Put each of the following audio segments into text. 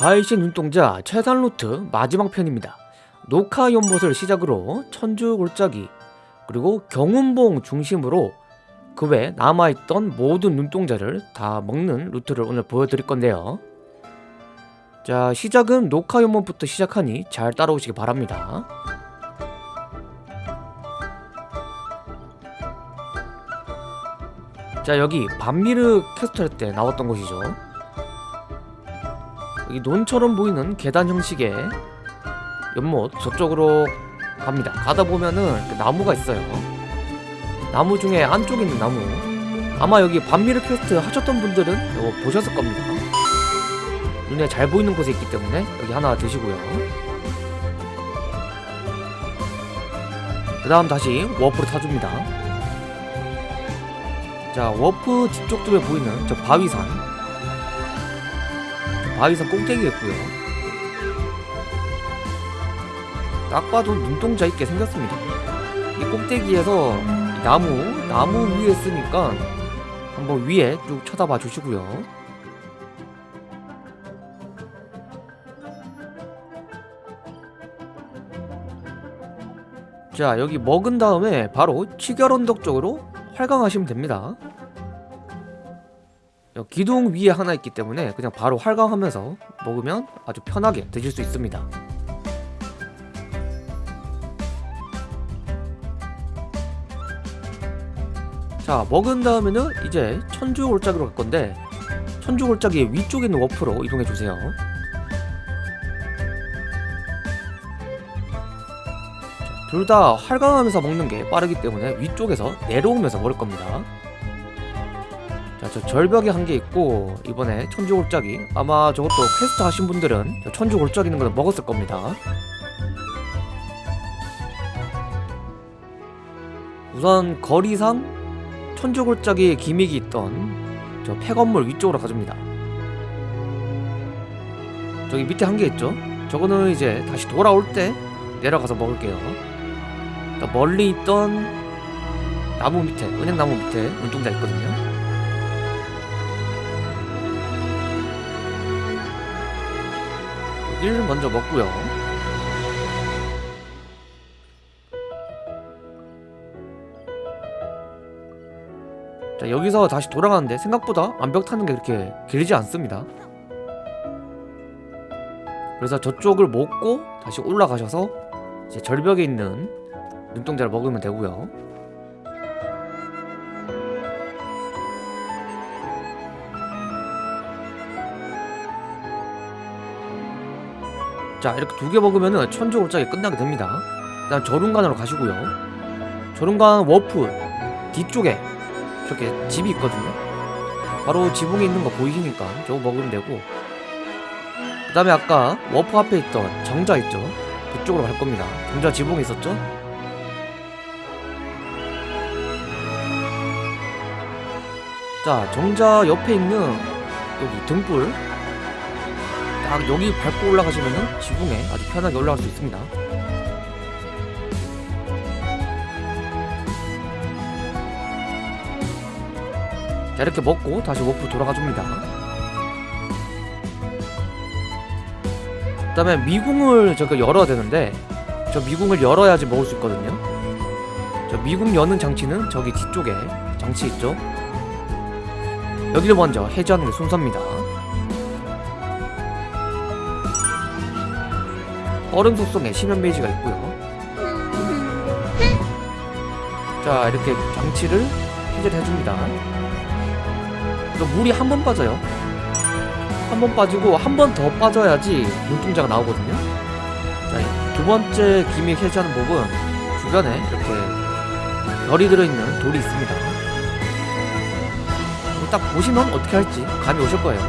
바위신 눈동자 최단 루트 마지막 편입니다. 녹화 연못을 시작으로 천주 골짜기 그리고 경운봉 중심으로 그 외 남아있던 모든 눈동자를 다 먹는 루트를 오늘 보여드릴 건데요. 자 시작은 녹화 연못부터 시작하니 잘 따라오시기 바랍니다. 자 여기 반미르 캐스터 할때 나왔던 곳이죠. 여기 논처럼 보이는 계단 형식의 연못 저쪽으로 갑니다. 가다 보면은 그 나무가 있어요. 나무 중에 안쪽에 있는 나무. 아마 여기 반미르 퀘스트 하셨던 분들은 이거 보셨을 겁니다. 눈에 잘 보이는 곳에 있기 때문에 여기 하나 드시고요. 그 다음 다시 warp를 타줍니다. 자, 워프 뒤쪽 쪽에 보이는 저 바위산. 바위산 꼭대기였고요. 딱 봐도 눈동자 있게 생겼습니다. 이 꼭대기에서 이 나무, 나무 위에 있으니까 한번 위에 쭉 쳐다봐 주시고요. 자, 여기 먹은 다음에 바로 치결 언덕 쪽으로 활강하시면 됩니다. 기둥 위에 하나 있기 때문에 그냥 바로 활강하면서 먹으면 아주 편하게 드실 수 있습니다. 자 먹은 다음에는 이제 천주 골짜기로 갈 건데 천주 골짜기 위쪽에 있는 워프로 이동해 주세요. 둘 다 활강하면서 먹는 게 빠르기 때문에 위쪽에서 내려오면서 먹을 겁니다. 자, 저 절벽에 한 개 있고 이번에 천주 골짜기 아마 저것도 퀘스트 하신 분들은 저 천주 골짜기 있는 거는 먹었을 겁니다. 우선 거리상 천주 골짜기에 gimmick이 있던 저 폐건물 위쪽으로 가줍니다. 저기 밑에 한 개 있죠? 저거는 이제 다시 돌아올 때 내려가서 먹을게요. 멀리 있던 나무 밑에, 은행나무 밑에 눈동자 있거든요. 여기를 먼저 먹고요. 자 여기서 다시 돌아가는데 생각보다 암벽 타는 게 그렇게 길지 않습니다. 그래서 저쪽을 먹고 다시 올라가셔서 이제 절벽에 있는 눈동자를 먹으면 되고요. 자 이렇게 두 개 먹으면은 천주 골짜기 끝나게 됩니다. 일단 절운간으로 가시고요. 저룬간 워프 뒤쪽에 저렇게 집이 있거든요. 바로 지붕에 있는 거 보이시니까 저거 먹으면 되고 그 다음에 아까 워프 앞에 있던 정자 있죠? 그쪽으로 갈 겁니다. 정자 지붕에 있었죠? 자 정자 옆에 있는 여기 등불 딱 여기 밟고 올라가시면은 지붕에 아주 편하게 올라갈 수 있습니다. 자 이렇게 먹고 다시 워프 돌아가 줍니다. 그 다음에 미궁을 저거 열어야 되는데 저 미궁을 열어야지 먹을 수 있거든요. 저 미궁 여는 장치는 저기 뒤쪽에 장치 있죠. 여기를 먼저 해제하는 게 순서입니다. 얼음 속성에 심연 메이지가 있고요. 자 이렇게 장치를 해제를 해줍니다. 물이 한 번 빠져요. 한 번 빠지고 한 번 더 빠져야지 눈동자가 나오거든요. 자, 두 번째 기믹 해제하는 법은 주변에 이렇게 열이 들어있는 돌이 있습니다. 딱 보시면 어떻게 할지 감이 오실 거예요.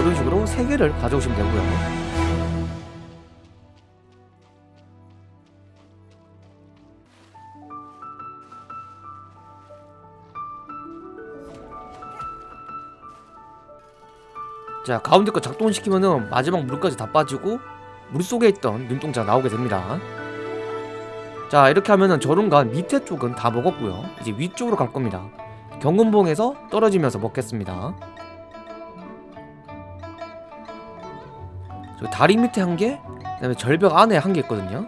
이런 식으로 세 개를 가져오시면 되고요. 자 가운데 거 작동시키면은 마지막 물까지 다 빠지고 물속에 있던 눈동자가 나오게 됩니다 자 이렇게 하면은 저룬간 밑에 쪽은 다 먹었고요 이제 위쪽으로 갈 겁니다 경운봉에서 떨어지면서 먹겠습니다 저기 다리 밑에 한 개, 그 다음에 절벽 안에 한 개 있거든요.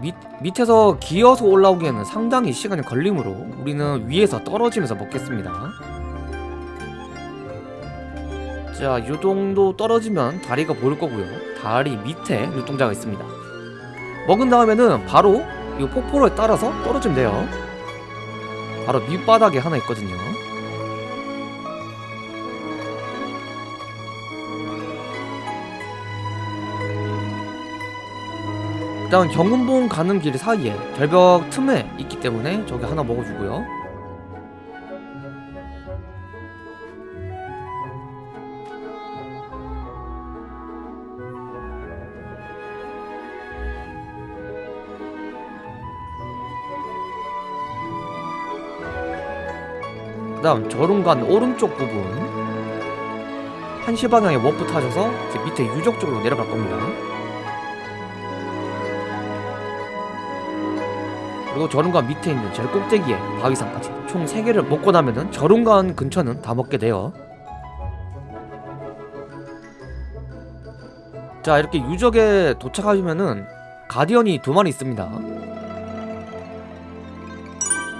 밑 밑에서 기어서 올라오기에는 상당히 시간이 걸리므로 우리는 위에서 떨어지면서 먹겠습니다. 자, 이 정도 떨어지면 다리가 보일 거고요. 다리 밑에 눈동자가 있습니다. 먹은 다음에는 바로 이 폭포를 따라서 떨어지면 돼요. 바로 밑바닥에 하나 있거든요. 일단 경운봉 가는 길 사이에 절벽 틈에 있기 때문에 저기 하나 먹어주고요. 다음 절운간 오른쪽 부분 한시 방향에 워프 타셔서 이제 밑에 유적 쪽으로 내려갈 겁니다. 그리고 저run간 밑에 있는 제일 꼭대기에 바위산까지 총 3개를 먹고 나면은 저run간 근처는 다 먹게 돼요. 자 이렇게 유적에 도착하시면은 가디언이 두 마리 있습니다.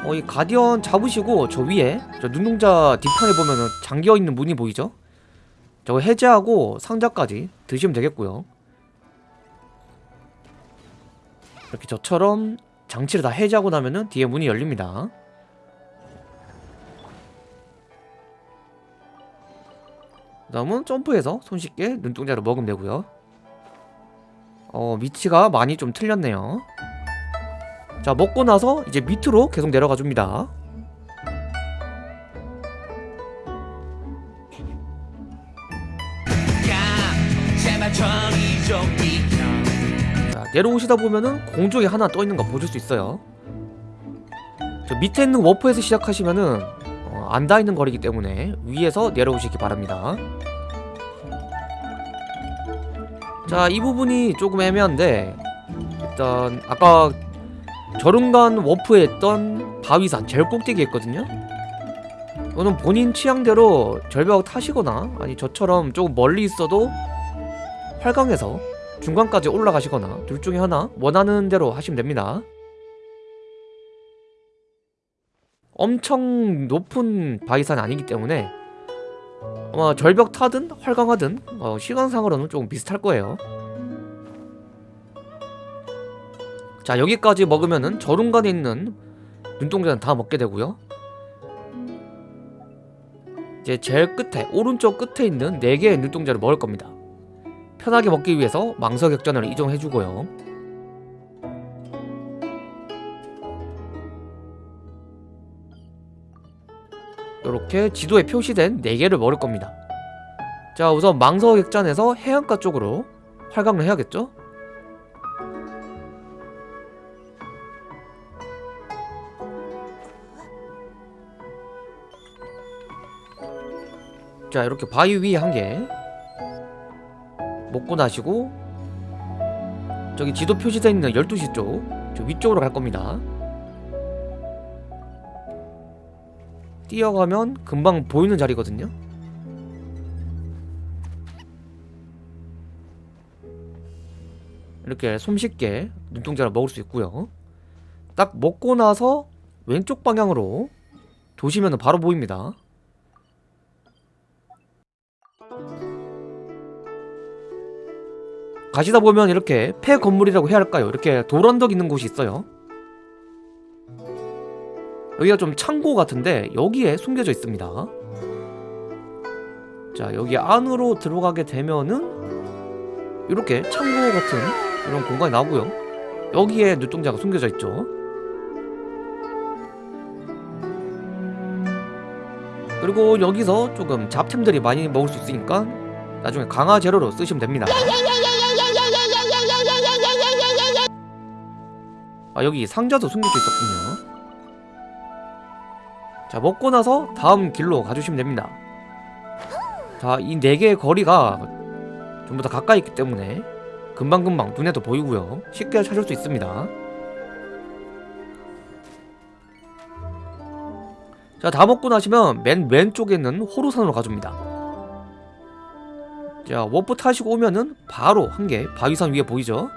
어, 이 가디언 잡으시고 저 위에 저 눈동자 뒷판에 보면은 잠겨 있는 문이 보이죠? 저거 해제하고 상자까지 드시면 되겠고요. 이렇게 저처럼 장치를 다 해제하고 나면은 뒤에 문이 열립니다. 그 다음은 점프해서 손쉽게 눈동자를 먹으면 되고요. 어, 위치가 많이 좀 틀렸네요. 자 먹고 나서 이제 밑으로 계속 내려가 줍니다. 자 내려오시다 보면은 공중에 하나 떠 있는 거 보실 수 있어요. 저 밑에 있는 워프에서 시작하시면은 어, 안 닿아 있는 거리기 때문에 위에서 내려오시기 바랍니다. 자 이 부분이 조금 애매한데 일단 아까 저run간 워프에 있던 바위산 제일 꼭대기에 있거든요. 이거는 본인 취향대로 절벽 타시거나 아니 저처럼 조금 멀리 있어도 활강해서 중간까지 올라가시거나 둘 중에 하나 원하는 대로 하시면 됩니다. 엄청 높은 바위산이 아니기 때문에 아마 절벽 타든 활강하든 어, 시간상으로는 조금 비슷할 거예요 자 여기까지 먹으면은 저run간에 있는 눈동자는 다 먹게 되고요. 이제 제일 끝에 오른쪽 끝에 있는 4개의 눈동자를 먹을 겁니다. 편하게 먹기 위해서 망서격전을 이동해주고요. 이렇게 지도에 표시된 4개를 먹을 겁니다. 자 우선 망서격전에서 해안가 쪽으로 활강을 해야겠죠? 자 이렇게 바위 위에 한 개. 먹고 나시고 저기 지도 표시되어 있는 12시 쪽 저 위쪽으로 갈 겁니다. 뛰어가면 금방 보이는 자리거든요. 이렇게 손쉽게 눈동자를 먹을 수 있고요. 딱 먹고 나서 왼쪽 방향으로 도시면 바로 보입니다 가시다 보면 이렇게 폐 건물이라고 해야 할까요? 이렇게 돌언덕 있는 곳이 있어요. 여기가 좀 창고 같은데 여기에 숨겨져 있습니다. 자 여기 안으로 들어가게 되면은 이렇게 창고 같은 이런 공간이 나오고요. 여기에 눈동자가 숨겨져 있죠. 그리고 여기서 조금 잡템들이 많이 먹을 수 있으니까 나중에 강화 재료로 쓰시면 됩니다. 아 여기 상자도 숨겨져 있었군요. 자 먹고 나서 다음 길로 가주시면 됩니다. 자 이 네 개의 거리가 전부 다 가까이 있기 때문에 금방금방 눈에도 보이고요. 쉽게 찾을 수 있습니다. 자 다 먹고 나시면 맨 왼쪽에 있는 호뢰산으로 가줍니다. 자 워프 타시고 오면은 바로 한 개 바위산 위에 보이죠?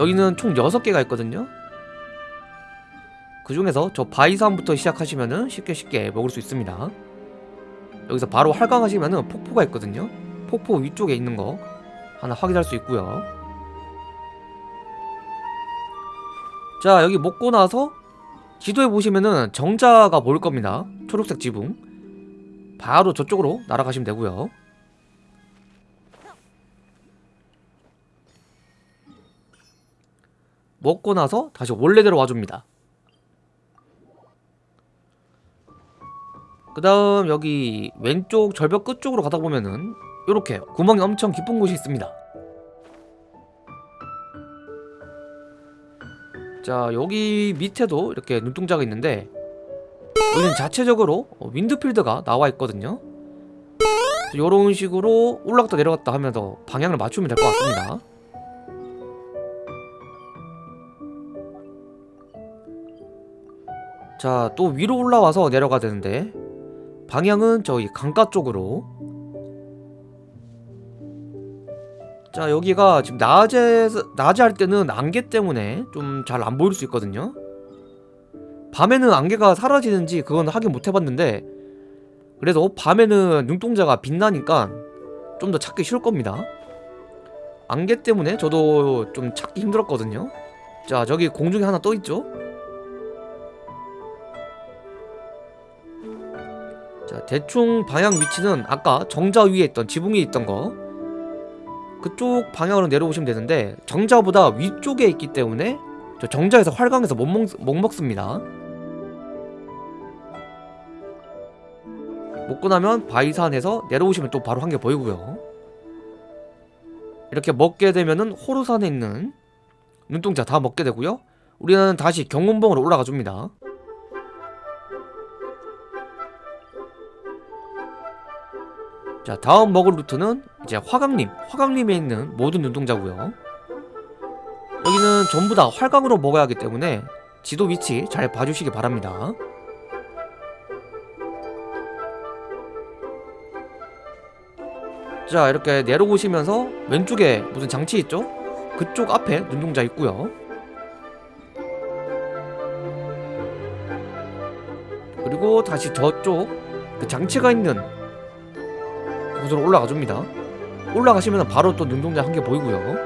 여기는 총 6개가 있거든요. 그 중에서 저 바위산부터 시작하시면은 쉽게 쉽게 먹을 수 있습니다. 여기서 바로 활강하시면은 폭포가 있거든요. 폭포 위쪽에 있는 거 하나 확인할 수 있고요. 자 여기 먹고 나서 지도에 보시면은 정자가 보일 겁니다. 초록색 지붕. 바로 저쪽으로 날아가시면 되고요 먹고 나서 다시 원래대로 와줍니다. 그 다음 여기 왼쪽 절벽 끝쪽으로 가다 보면은 이렇게 구멍이 엄청 깊은 곳이 있습니다. 자 여기 밑에도 이렇게 눈동자가 있는데 여기는 자체적으로 어, 윈드필드가 나와 있거든요. 이런 식으로 올라갔다 내려갔다 하면서 방향을 맞추면 될 것 같습니다 자 또 위로 올라와서 내려가야 되는데. 방향은 저기 강가 쪽으로. 자 여기가 지금 낮에 낮에 할 때는 안개 때문에 좀 잘 안 보일 수 있거든요. 밤에는 안개가 사라지는지 그건 확인 못 해봤는데 그래서 밤에는 눈동자가 빛나니까 좀 더 찾기 쉬울 겁니다. 안개 때문에 저도 좀 찾기 힘들었거든요. 자 저기 공중에 하나 떠있죠 자 대충 방향 위치는 아까 정자 위에 있던 지붕 위에 있던 거. 그쪽 방향으로 내려오시면 되는데 정자보다 위쪽에 있기 때문에 저 정자에서 활강해서 못, 먹, 못 먹습니다. 먹고 나면 바위산에서 내려오시면 또 바로 한 개 보이고요. 이렇게 먹게 되면은 호루산에 있는 눈동자 다 먹게 되고요. 우리는 다시 경운봉으로 올라가 줍니다 자 다음 먹을 루트는 이제 화강림. 화강림에 있는 모든 눈동자고요. 여기는 전부 다 활강으로 먹어야 하기 때문에 지도 위치 잘 봐주시기 바랍니다. 자 이렇게 내려오시면서 왼쪽에 무슨 장치 있죠? 그쪽 앞에 눈동자 있고요. 그리고 다시 저쪽 그 장치가 있는 곳으로 올라가 줍니다. 올라가시면 바로 또 눈동자 한 개 보이고요.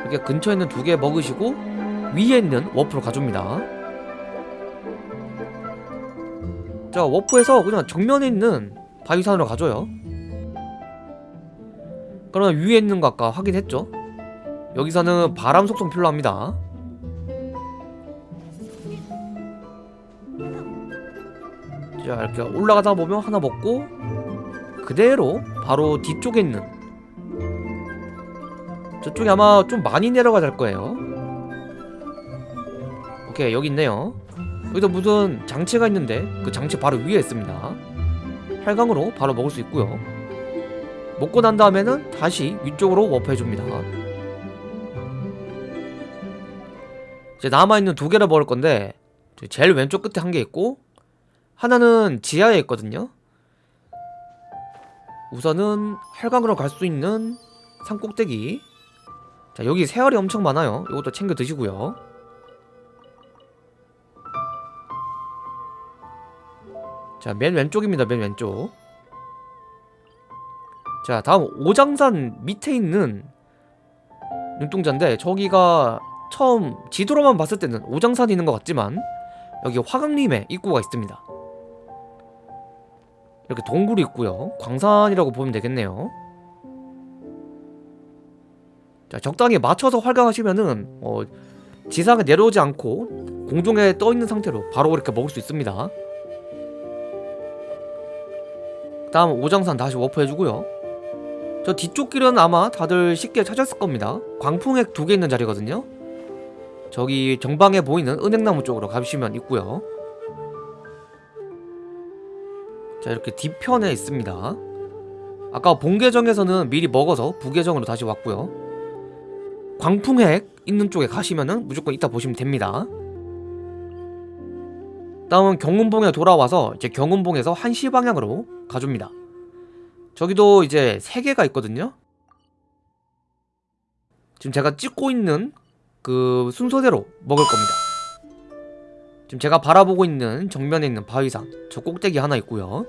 이렇게 근처에 있는 두 개 먹으시고 위에 있는 워프로 가줍니다. 자 워프에서 그냥 정면에 있는 바위산으로 가줘요. 그러면 위에 있는 거 아까 확인했죠? 여기서는 바람 속성 필요합니다 이렇게 올라가다 보면 하나 먹고 그대로 바로 뒤쪽에 있는 저쪽에 아마 좀 많이 내려가야 될 거예요. 오케이 여기 있네요. 여기도 무슨 장치가 있는데 그 장치 바로 위에 있습니다. 활강으로 바로 먹을 수 있고요. 먹고 난 다음에는 다시 위쪽으로 워프해줍니다. 이제 남아있는 두 개를 먹을 건데 제일 왼쪽 끝에 한 개 있고 하나는 지하에 있거든요. 우선은 활강으로 갈 수 있는 산 꼭대기. 자 여기 새알이 엄청 많아요. 이것도 챙겨 드시고요. 자 맨 왼쪽입니다 맨 왼쪽. 자 다음 오장산 밑에 있는 눈동자인데 저기가 처음 지도로만 봤을 때는 오장산이 있는 것 같지만 여기 화강림에 입구가 있습니다 이렇게 동굴이 있고요. 광산이라고 보면 되겠네요. 자 적당히 맞춰서 활강하시면은 어, 지상에 내려오지 않고 공중에 떠있는 상태로 바로 이렇게 먹을 수 있습니다. 다음 오장산 다시 워프해주고요. 저 뒤쪽 길은 아마 다들 쉽게 찾았을 겁니다. 광풍액 두 개 있는 자리거든요. 저기 정방에 보이는 은행나무 쪽으로 가시면 있고요 자 이렇게 뒤편에 있습니다 아까 본계정에서는 미리 먹어서 부계정으로 다시 왔고요 광풍핵 있는 쪽에 가시면은 무조건 이따 보시면 됩니다 다음은 경운봉에 돌아와서 이제 경운봉에서 한시 방향으로 가줍니다. 저기도 이제 세 개가 있거든요. 지금 제가 찍고 있는 그 순서대로 먹을 겁니다. 지금 제가 바라보고 있는 정면에 있는 바위산 저 꼭대기 하나 있고요.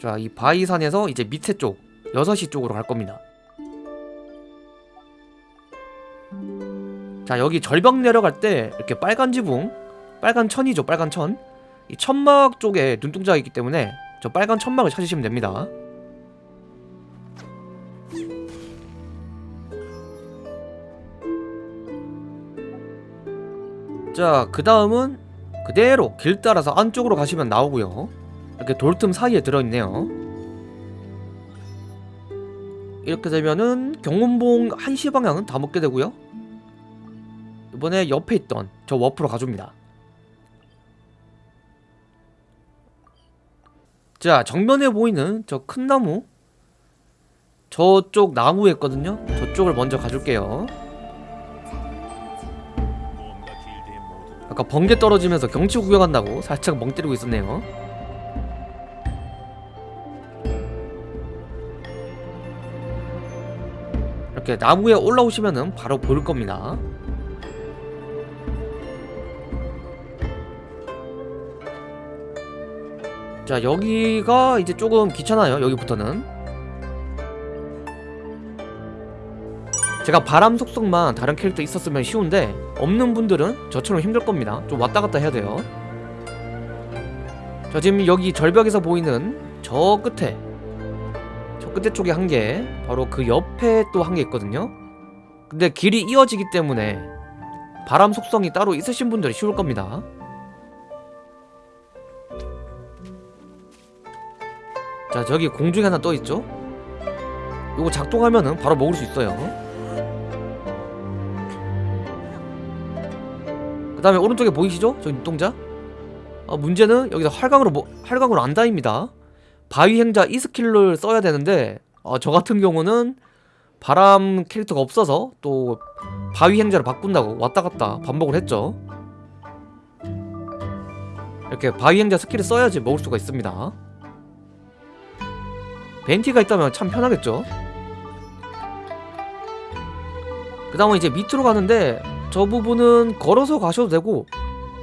자, 이 바위산에서 이제 밑에 쪽 6시 쪽으로 갈 겁니다. 자, 여기 절벽 내려갈 때 이렇게 빨간 지붕, 빨간 천이죠, 빨간 천. 이 천막 쪽에 눈동자가 있기 때문에 저 빨간 천막을 찾으시면 됩니다. 자, 그 다음은 그대로 길 따라서 안쪽으로 가시면 나오고요. 이렇게 돌틈 사이에 들어있네요. 이렇게 되면은 경운봉 1시 방향은 다 먹게 되고요. 이번에 옆에 있던 저 워프로 가줍니다. 자, 정면에 보이는 저 큰 나무 저쪽 나무에 있거든요. 저쪽을 먼저 가줄게요. 아까 번개 떨어지면서 경치 구경한다고 살짝 멍 때리고 있었네요. 이렇게 나무에 올라오시면은 바로 보일 겁니다. 자 여기가 이제 조금 귀찮아요 여기부터는 제가 바람 속성만 다른 캐릭터 있었으면 쉬운데 없는 분들은 저처럼 힘들 겁니다. 좀 왔다 갔다 해야 돼요. 자 지금 여기 절벽에서 보이는 저 끝에 저 끝에 쪽에 한 개 바로 그 옆에 또 한 개 있거든요. 근데 길이 이어지기 때문에 바람 속성이 따로 있으신 분들이 쉬울 겁니다. 자 저기 공중에 하나 떠있죠? 요거 작동하면은 바로 먹을 수 있어요 그 다음에 오른쪽에 보이시죠? 저 눈동자? 어, 문제는 여기서 활강으로 뭐, 활강으로 안 다닙니다. 바위 행자 이 skill을 써야 되는데 어, 저 같은 경우는 바람 캐릭터가 없어서 또 바위 행자를 바꾼다고 왔다 갔다 반복을 했죠. 이렇게 바위 행자 skill을 써야지 먹을 수가 있습니다. 벤티가 있다면 참 편하겠죠? 그 다음은 이제 밑으로 가는데 저 부분은 걸어서 가셔도 되고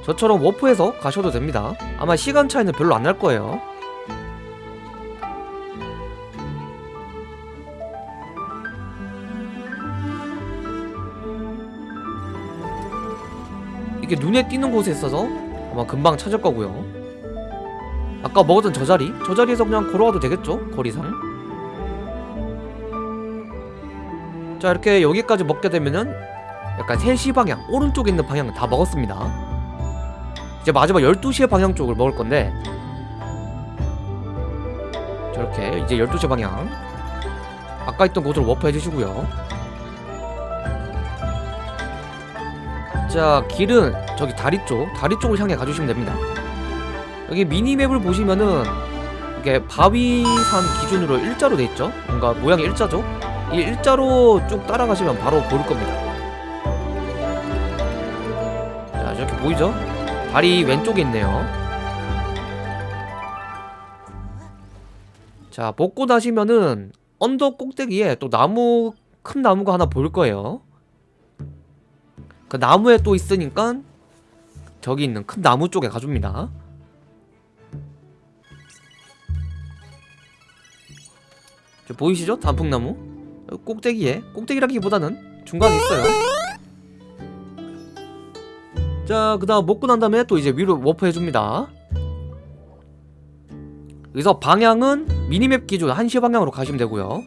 저처럼 warp해서 가셔도 됩니다 아마 시간 차이는 별로 안 날 거예요 이게 눈에 띄는 곳에 있어서 아마 금방 찾을 거고요 아까 먹었던 저 자리? 저 자리에서 그냥 걸어와도 되겠죠? 거리상 자 이렇게 여기까지 먹게 되면은 약간 3시 방향 오른쪽에 있는 방향 다 먹었습니다. 이제 마지막 12시의 방향 쪽을 먹을 건데 저렇게 이제 12시 방향. 아까 있던 곳으로 워프 해주시고요. 자 길은 저기 다리 쪽 다리 쪽을 향해 가주시면 됩니다. 여기 미니맵을 보시면은 이게 바위산 기준으로 일자로 돼 있죠? 뭔가 모양이 일자죠? 이 일자로 쭉 따라가시면 바로 보일 겁니다 저렇게 보이죠? 다리 왼쪽에 있네요. 자 먹고 나시면은 언덕 꼭대기에 또 나무 큰 나무가 하나 보일 거예요. 그 나무에 또 있으니까 저기 있는 큰 나무 쪽에 가줍니다. 저 보이시죠? 단풍나무? 꼭대기에 꼭대기라기보다는 중간에 있어요 자, 그 다음 먹고 난 다음에 또 이제 위로 워프 해줍니다. 여기서 방향은 minimap 기준 1시 방향으로 가시면 되고요.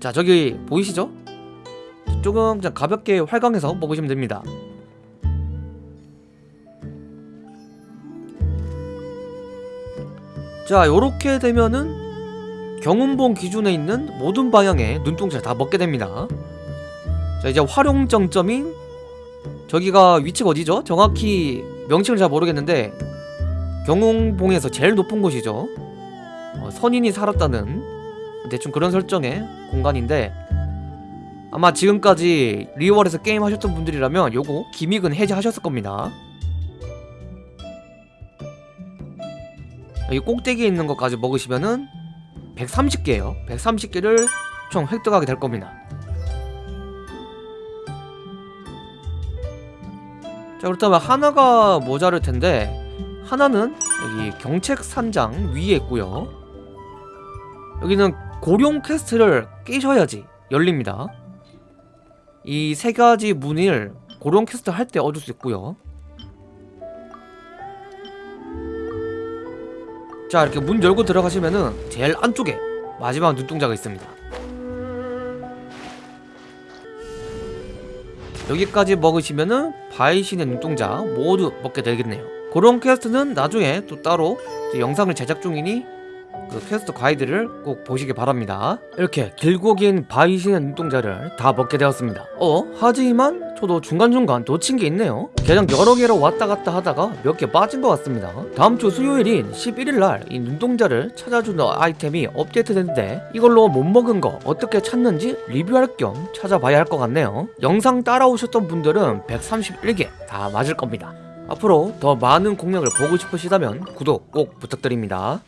자, 저기 보이시죠? 조금 그냥 가볍게 활강해서 먹으시면 됩니다. 자, 요렇게 되면은 경운봉 기준에 있는 모든 방향의 눈동자를 다 먹게 됩니다. 자, 이제 활용 정점인 저기가 위치가 어디죠? 정확히 명칭을 잘 모르겠는데 경운봉에서 제일 높은 곳이죠. 어, 선인이 살았다는 대충 그런 설정의 공간인데 아마 지금까지 리월에서 게임 하셨던 분들이라면 요거 기믹은 해제하셨을 겁니다. 여기 꼭대기에 있는 것까지 먹으시면은 130개예요. 130개를 총 획득하게 될 겁니다 자 그렇다면 하나가 모자랄 텐데 하나는 여기 경책 산장 위에 있고요. 여기는 고룡 quest를 깨셔야지 열립니다. 이 세 가지 문을 고룡 퀘스트 할 때 얻을 수 있고요. 자 이렇게 문 열고 들어가시면은 제일 안쪽에 마지막 눈동자가 있습니다 여기까지 먹으시면은 바위신의 눈동자 모두 먹게 되겠네요. 그런 quest는 나중에 또 따로 영상을 제작 중이니 그 퀘스트 가이드를 꼭 보시기 바랍니다. 이렇게 길고 긴 바위신의 눈동자를 다 먹게 되었습니다. 어? 하지만 저도 중간중간 놓친 게 있네요. 그냥 여러 개로 왔다 갔다 하다가 몇 개 빠진 것 같습니다. 다음 주 수요일인 11일날 이 눈동자를 찾아주는 아이템이 업데이트 됐는데 이걸로 못 먹은 거 어떻게 찾는지 리뷰할 겸 찾아봐야 할 것 같네요. 영상 따라오셨던 분들은 131개 다 맞을 겁니다. 앞으로 더 많은 공략을 보고 싶으시다면 구독 꼭 부탁드립니다